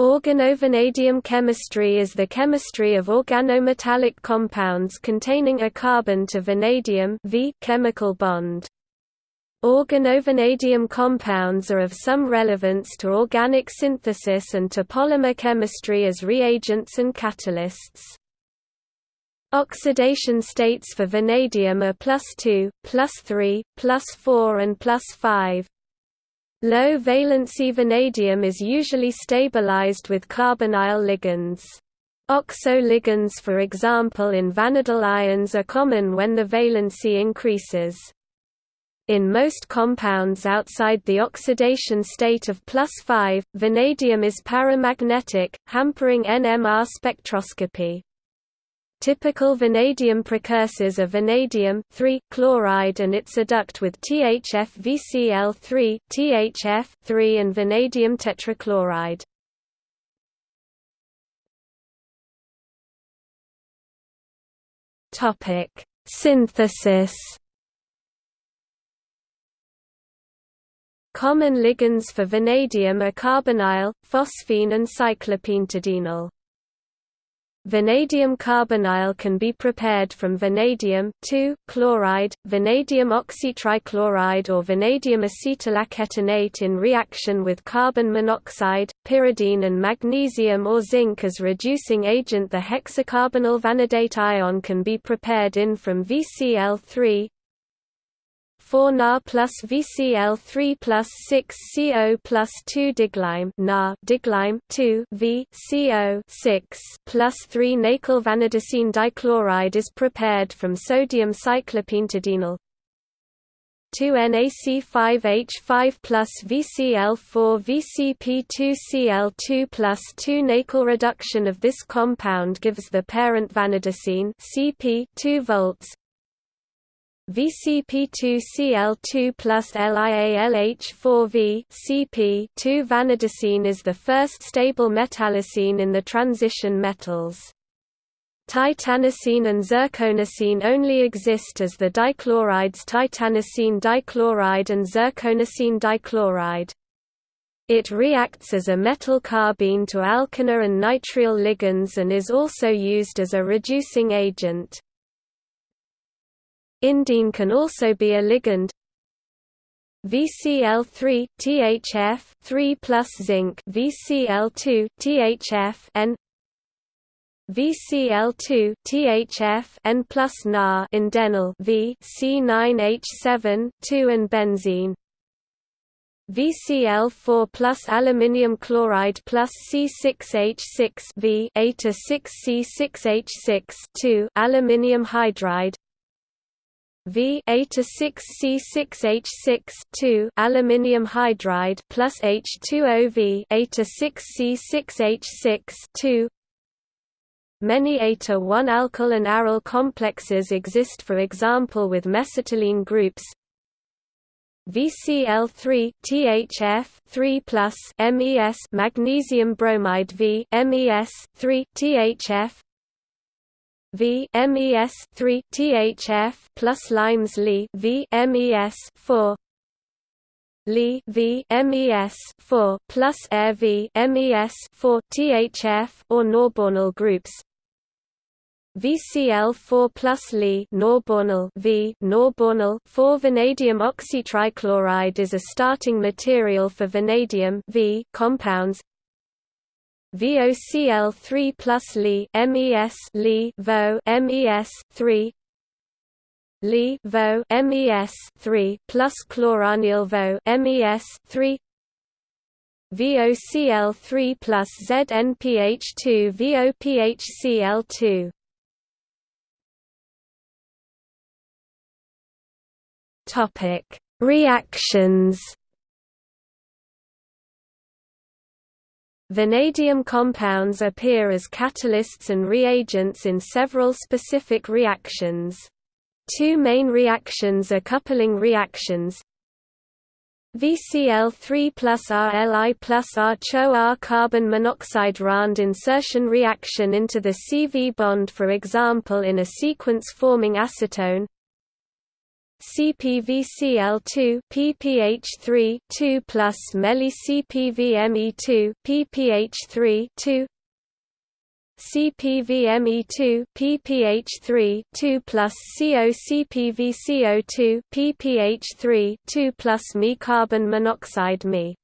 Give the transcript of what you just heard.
Organovanadium chemistry is the chemistry of organometallic compounds containing a carbon to vanadium v chemical bond. Organovanadium compounds are of some relevance to organic synthesis and to polymer chemistry as reagents and catalysts. Oxidation states for vanadium are plus 2, plus 3, plus 4 and plus 5. Low valency vanadium is usually stabilized with carbonyl ligands. Oxo ligands for example in vanadyl ions are common when the valency increases. In most compounds outside the oxidation state of plus 5, vanadium is paramagnetic, hampering NMR spectroscopy. Typical vanadium precursors are vanadium chloride and its adduct with THF-VCl3 THF3 and vanadium tetrachloride. Topic: Synthesis. Common ligands for vanadium are carbonyl, phosphine and cyclopentadienyl. Vanadium carbonyl can be prepared from vanadium chloride, vanadium oxytrichloride or vanadium acetylacetonate in reaction with carbon monoxide, pyridine and magnesium or zinc as reducing agent. The hexacarbonyl vanadate ion can be prepared in from VCl3 4 Na plus VCl3 plus 6 CO plus 2 diglyme Na diglyme 2 V CO 6 plus 3 Nacyl vanadocene dichloride is prepared from sodium cyclopentadienyl. 2NaC5H5 plus VCl4 VCP2Cl2 plus 2 Nacyl reduction of this compound gives the parent vanadocene CP 2 volts VCP2Cl2 plus LiALH4V CP 2 vanadocene is the first stable metallocene in the transition metals. Titanocene and zirconocene only exist as the dichlorides titanocene dichloride and zirconocene dichloride. It reacts as a metal carbene to alkynyl and nitrile ligands and is also used as a reducing agent. Indene can also be a ligand. VCl3 THF 3 plus zinc. VCl2 THF N. VCl2 THF N plus Na. Indenyl V C9H7 2 and benzene. VCl4 plus aluminium chloride plus C6H6 V A to 6C6H6 2 aluminium hydride V A to 6 C6H6 2 aluminium hydride plus H2O V A to 6 C6H6 2 Many A to 1 alkyl and aryl complexes exist for example with mesitylene groups. VCl3 THF 3 plus MES magnesium bromide V MES 3 THF V MES 3 THF plus limes Li V MES 4 Li V MES 4 plus Air V MES 4 THF or Norbornyl groups. VCl4 plus Li Norbornyl V Norbornyl 4 vanadium oxytrichloride is a starting material for vanadium V compounds VOCl3 plus Li MES Li Vo MES 3 Li Vo MES 3 plus chloranil Vo MES 3 VOCl3 plus ZnPH2 VOPHCl2 Topic Reactions Vanadium compounds appear as catalysts and reagents in several specific reactions. Two main reactions are coupling reactions. VCl3 plus RLI plus R-CHO R carbon monoxide RAND insertion reaction into the CV bond for example in a sequence-forming acetone CpVCl2 ppH3 2 plus Meli CpVMe2 ppH3 2 CpVMe2 ppH3 2 plus CO CpVCO2 ppH3 2 plus Me carbon monoxide Me